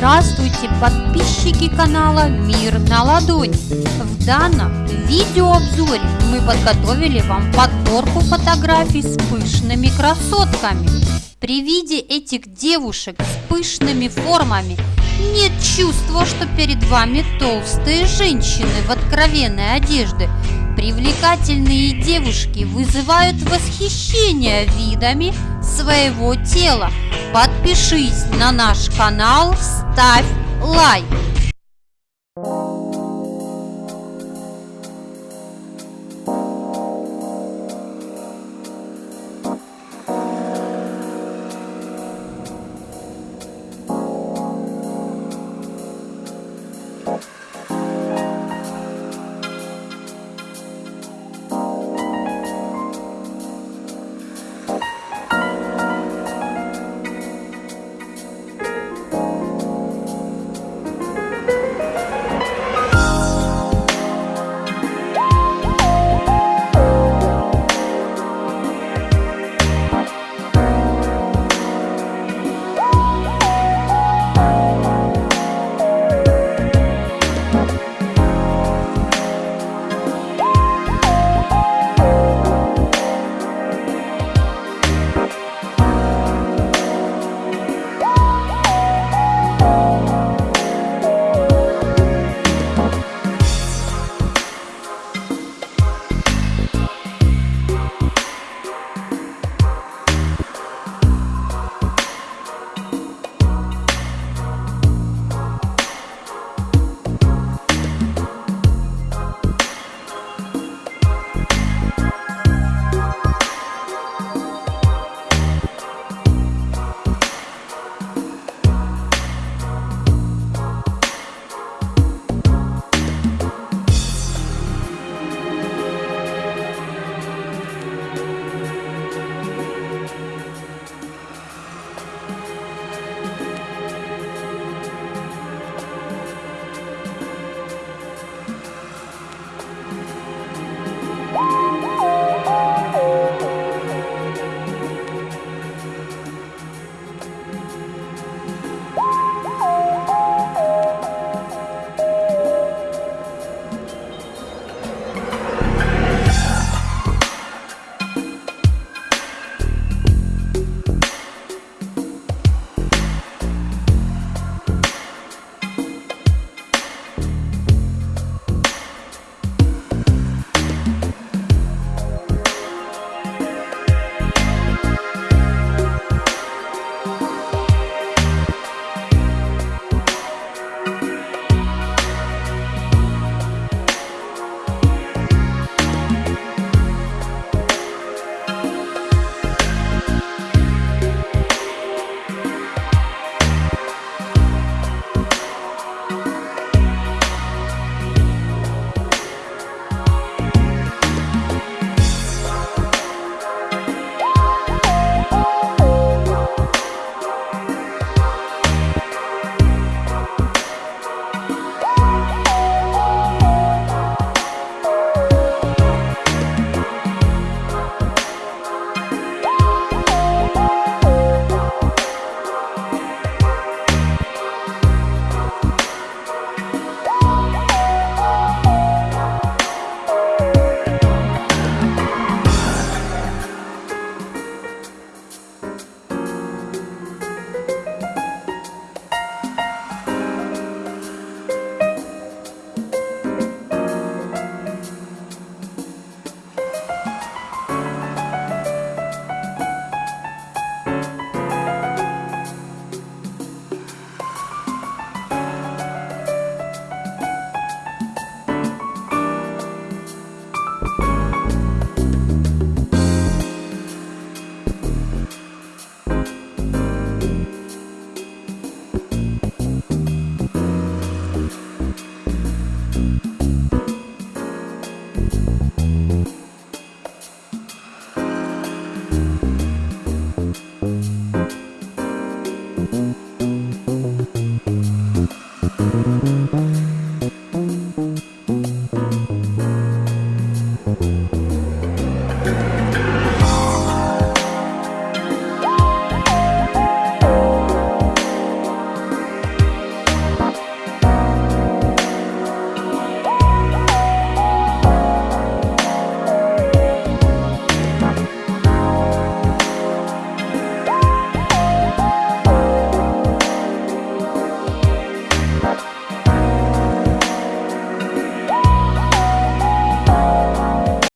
Здравствуйте, подписчики канала Мир на ладони! В данном видеообзоре мы подготовили вам подборку фотографий с пышными красотками. При виде этих девушек с пышными формами нет чувства, что перед вами толстые женщины в откровенной одежде. Привлекательные девушки вызывают восхищение видами своего тела. Подпишись на наш канал, ставь лайк.